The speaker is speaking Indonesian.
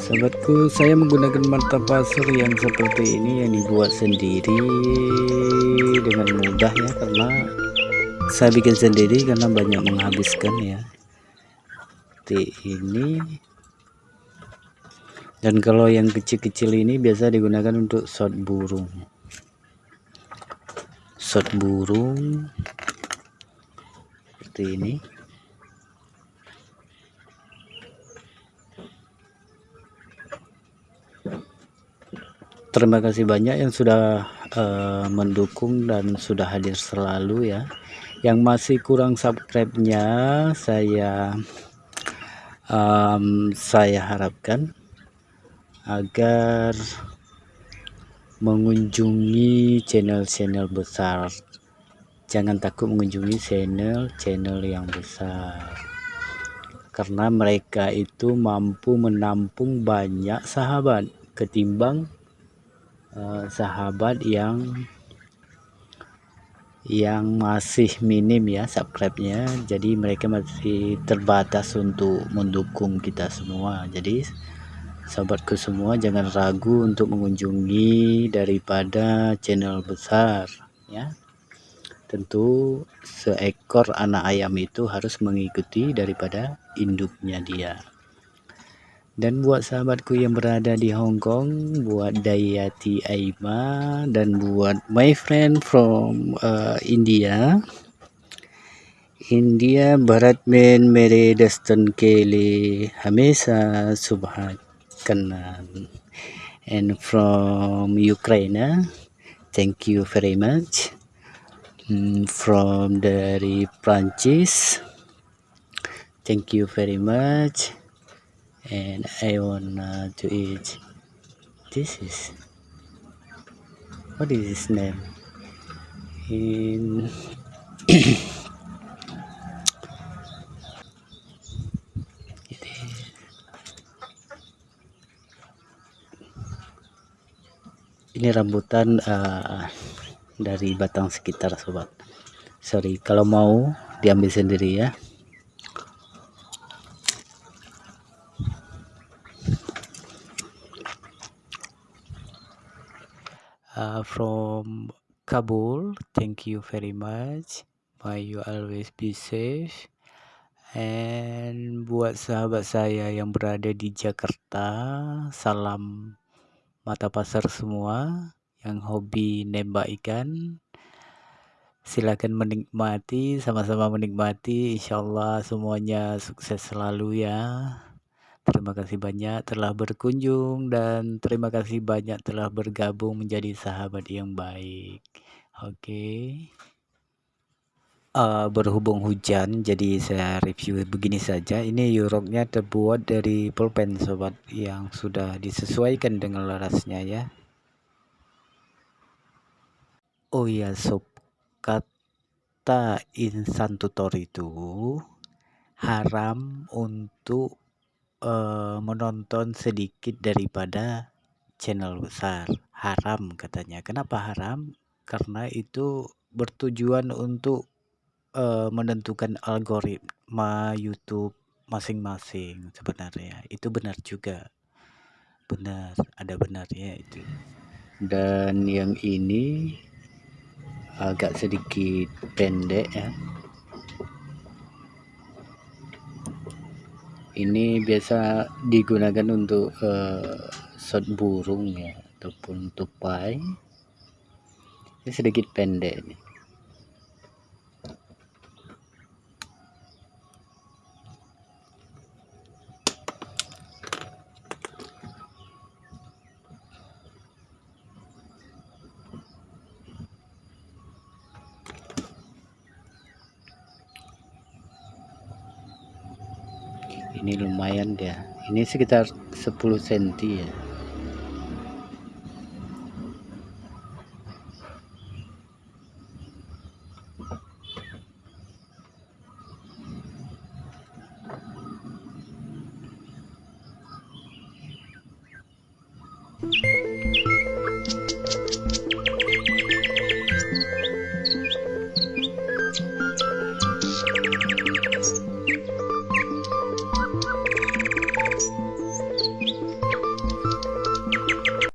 Sahabatku, saya menggunakan mata pasir yang seperti ini yang dibuat sendiri dengan mudah ya karena saya bikin sendiri karena banyak menghabiskan ya. Seperti ini. Dan kalau yang kecil-kecil ini biasa digunakan untuk shot burung. Shot burung seperti ini. terima kasih banyak yang sudah uh, mendukung dan sudah hadir selalu ya yang masih kurang subscribe-nya saya um, saya harapkan agar mengunjungi channel-channel besar. Jangan takut mengunjungi channel-channel yang besar. Karena mereka itu mampu menampung banyak sahabat ketimbang uh, sahabat yang yang masih minim ya subscribe-nya. Jadi mereka masih terbatas untuk mendukung kita semua. Jadi sahabatku semua jangan ragu untuk mengunjungi daripada channel besar ya. Tentu seekor anak ayam itu harus mengikuti daripada induknya dia. Dan buat sahabatku yang berada di Hong Kong buat Dayati Aima dan buat my friend from uh, India India Bharat men mere dastan ke liye hamesha subhat kanan and from Ukraine thank you very much. Mm, from dari Prancis thank you very much. And I wanna to eat. This is what is his name? In ini rambutan uh, dari batang sekitar sobat. Sorry kalau mau diambil sendiri ya. Uh, from Kabul thank you very much. May you always be safe. And buat sahabat saya yang berada di Jakarta salam mata pasar semua yang hobi nembak ikan silakan menikmati sama-sama menikmati insyaallah semuanya sukses selalu ya Terima kasih banyak telah berkunjung dan terima kasih banyak telah bergabung menjadi sahabat yang baik. Oke. Okay. Uh, berhubung hujan jadi saya review begini saja. Ini yuroknya terbuat dari pulpen sobat yang sudah disesuaikan dengan larasnya ya. Oh ya sob kata insan tutor itu haram untuk uh, menonton sedikit daripada channel besar. Haram katanya. Kenapa haram? Karena itu bertujuan untuk uh, menentukan algoritma YouTube masing-masing sebenarnya. Itu benar juga. Benar, ada benarnya itu. Dan yang ini agak sedikit pendek ya. ini biasa digunakan untuk uh, shot burung ya ataupun tupai ini sedikit pendek nih ini lumayan dia ini sekitar 10 cm ya